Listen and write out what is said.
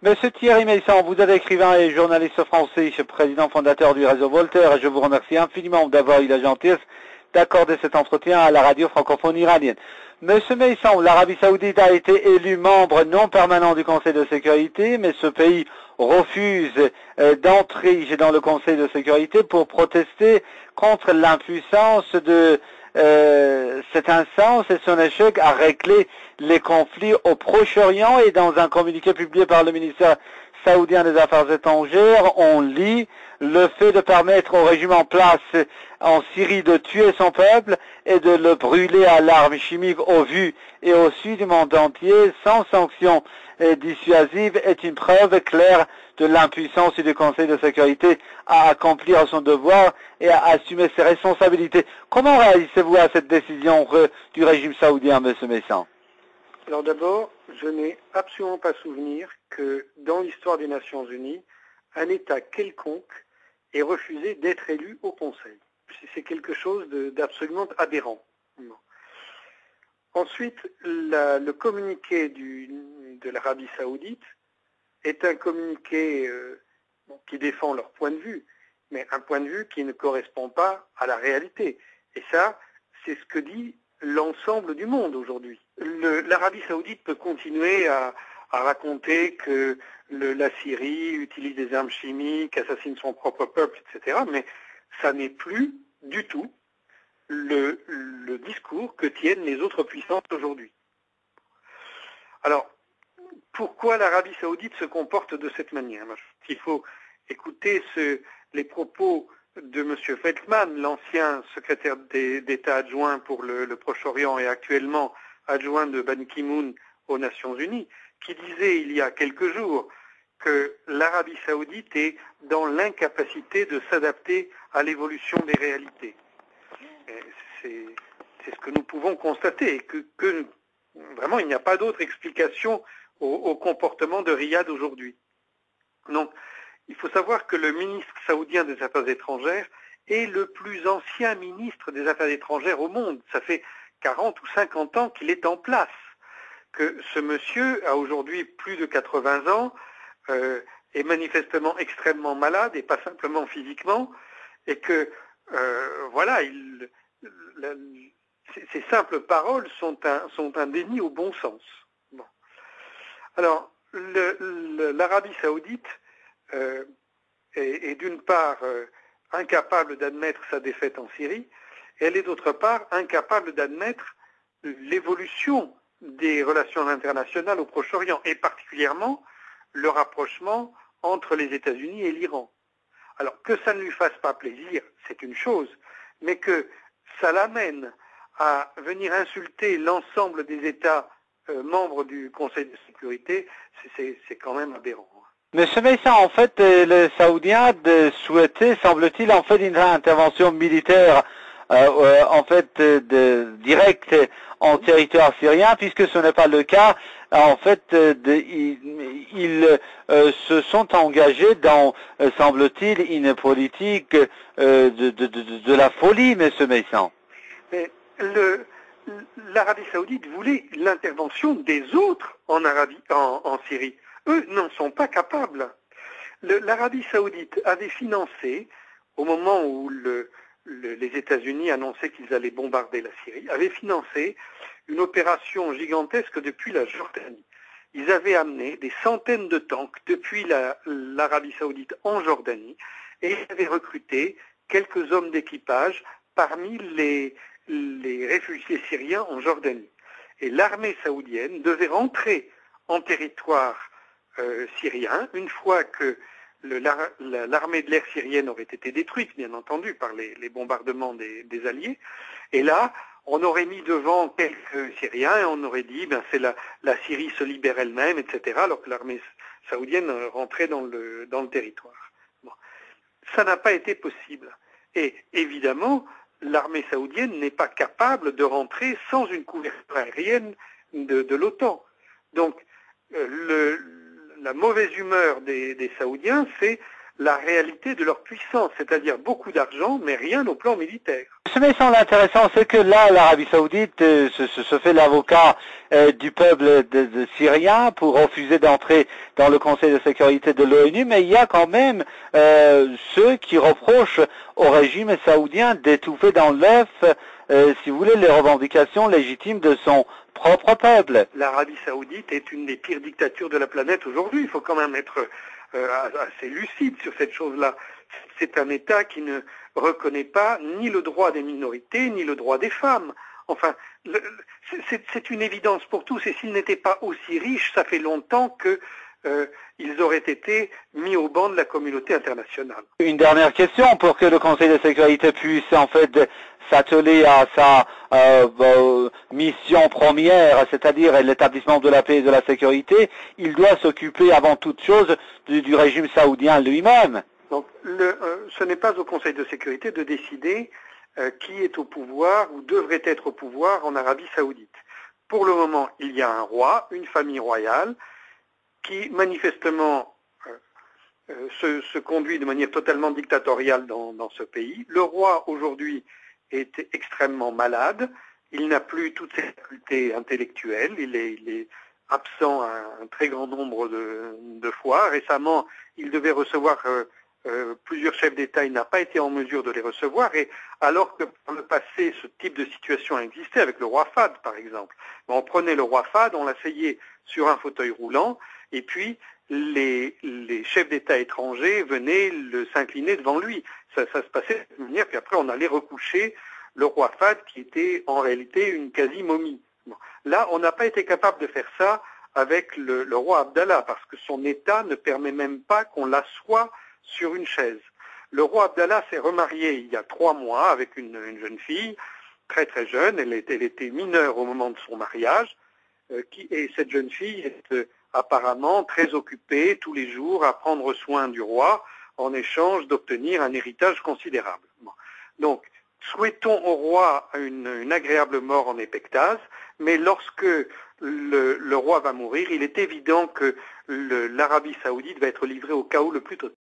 Monsieur Thierry Meisson, vous êtes écrivain et journaliste français, président fondateur du réseau Voltaire, et je vous remercie infiniment d'avoir eu la gentillesse d'accorder cet entretien à la radio francophone iranienne. Monsieur Meisson, l'Arabie Saoudite a été élu membre non permanent du Conseil de sécurité, mais ce pays refuse euh, d'entrer dans le Conseil de sécurité pour protester contre l'impuissance de euh, cette instance et son échec à régler les conflits au Proche-Orient et dans un communiqué publié par le ministère saoudien des Affaires étrangères, on lit le fait de permettre au régime en place en Syrie de tuer son peuple et de le brûler à l'arme chimique au vu et au su du monde entier sans sanction dissuasive est une preuve claire de l'impuissance du Conseil de sécurité à accomplir son devoir et à assumer ses responsabilités. Comment réagissez-vous à cette décision du régime saoudien, M. Messan Alors d'abord, je n'ai absolument pas souvenir que dans l'histoire des Nations Unies, un État quelconque ait refusé d'être élu au Conseil. C'est quelque chose d'absolument aberrant. Ensuite, le communiqué de l'Arabie saoudite est un communiqué euh, qui défend leur point de vue, mais un point de vue qui ne correspond pas à la réalité. Et ça, c'est ce que dit l'ensemble du monde aujourd'hui. L'Arabie saoudite peut continuer à, raconter que la Syrie utilise des armes chimiques, assassine son propre peuple, etc. Mais ça n'est plus du tout le, discours que tiennent les autres puissances aujourd'hui. Alors, pourquoi l'Arabie saoudite se comporte de cette manière? Il faut écouter les propos de M. Feldman, l'ancien secrétaire d'État adjoint pour le, Proche-Orient et actuellement adjoint de Ban Ki-moon aux Nations Unies, qui disait il y a quelques jours que l'Arabie saoudite est dans l'incapacité de s'adapter à l'évolution des réalités. C'est ce que nous pouvons constater, que, que vraiment il n'y a pas d'autre explication au, au, comportement de Riyad aujourd'hui. Donc, il faut savoir que le ministre saoudien des Affaires étrangères est le plus ancien ministre des Affaires étrangères au monde. Ça fait 40 ou 50 ans qu'il est en place. Que ce monsieur a aujourd'hui plus de 80 ans, euh, est manifestement extrêmement malade et pas simplement physiquement, et que euh, voilà, il, ces simples paroles sont un, déni au bon sens. Alors, l'Arabie saoudite euh, est, d'une part euh, incapable d'admettre sa défaite en Syrie, elle est d'autre part incapable d'admettre l'évolution des relations internationales au Proche-Orient, et particulièrement le rapprochement entre les États-Unis et l'Iran. Alors que ça ne lui fasse pas plaisir, c'est une chose, mais que ça l'amène à venir insulter l'ensemble des États euh, membres du Conseil de sécurité, c'est quand même aberrant. Monsieur Messin, en fait, euh, les Saoudiens souhaitaient, semble-t-il, en fait, une intervention militaire, euh, en fait, de, directe en territoire syrien, puisque ce n'est pas le cas. En fait, ils, se sont engagés dans, semble-t-il, une politique de, de, la folie, Monsieur Messin. Mais l'Arabie saoudite voulait l'intervention des autres en, Arabie, en Syrie eux n'en sont pas capables. L'Arabie saoudite avait financé, au moment où les États-Unis annonçaient qu'ils allaient bombarder la Syrie, avait financé une opération gigantesque depuis la Jordanie. Ils avaient amené des centaines de tanks depuis l'Arabie saoudite en Jordanie et ils avaient recruté quelques hommes d'équipage parmi les, les réfugiés syriens en Jordanie. Et l'armée saoudienne devait rentrer en territoire syrien, une fois que l'armée de l'air syrienne aurait été détruite, bien entendu, par les, bombardements des, Alliés, et là, on aurait mis devant quelques Syriens et on aurait dit, ben c'est la, Syrie se libère elle-même, etc., alors que l'armée saoudienne rentrait dans le, territoire. Ça n'a pas été possible. Et évidemment, l'armée saoudienne n'est pas capable de rentrer sans une couverture aérienne de, de l'OTAN. Donc, euh, le, la mauvaise humeur des, Saoudiens, c'est la réalité de leur puissance, c'est-à-dire beaucoup d'argent, mais rien au plan militaire. Ce me semble intéressant, c'est que là, l'Arabie saoudite euh, se, se, se, fait l'avocat euh, du peuple de, de, syrien pour refuser d'entrer dans le Conseil de sécurité de l'ONU, mais il y a quand même euh, ceux qui reprochent au régime saoudien d'étouffer dans l'œuf, euh, si vous voulez, les revendications légitimes de son L'Arabie saoudite est une des pires dictatures de la planète aujourd'hui. Il faut quand même être euh, assez lucide sur cette chose-là. C'est un État qui ne reconnaît pas ni le droit des minorités, ni le droit des femmes. Enfin, c'est une évidence pour tous, et s'ils n'étaient pas aussi riches, ça fait longtemps que euh, ils auraient été mis au banc de la communauté internationale. Une dernière question pour que le Conseil de sécurité puisse en fait s'atteler à sa euh, mission première, c'est-à-dire l'établissement de la paix et de la sécurité, il doit s'occuper avant toute chose du, du régime saoudien lui-même. Donc le, euh, ce n'est pas au Conseil de sécurité de décider euh, qui est au pouvoir ou devrait être au pouvoir en Arabie saoudite. Pour le moment, il y a un roi, une famille royale, qui manifestement euh, se, se, conduit de manière totalement dictatoriale dans, ce pays. Le roi aujourd'hui est extrêmement malade, il n'a plus toutes ses facultés intellectuelles, il est, absent un, très grand nombre de, de, fois. Récemment, il devait recevoir euh, euh, plusieurs chefs d'État, n'a pas été en mesure de les recevoir, et alors que par le passé, ce type de situation a existé avec le roi Fad, par exemple. On prenait le roi Fad, on l'asseyait sur un fauteuil roulant, et puis les, les chefs d'État étrangers venaient s'incliner devant lui. Ça, ça, se passait de manière, puis après on allait recoucher le roi Fad qui était en réalité une quasi-momie. Là, on n'a pas été capable de faire ça avec le, le, roi Abdallah, parce que son État ne permet même pas qu'on l'assoie sur une chaise. Le roi Abdallah s'est remarié il y a trois mois avec une, une, jeune fille, très très jeune, elle était, mineure au moment de son mariage, euh, et cette jeune fille est euh, apparemment très occupée tous les jours à prendre soin du roi en échange d'obtenir un héritage considérable. Donc, souhaitons au roi une, une, agréable mort en épectase, mais lorsque le, le roi va mourir, il est évident que l'Arabie saoudite va être livrée au chaos le plus total.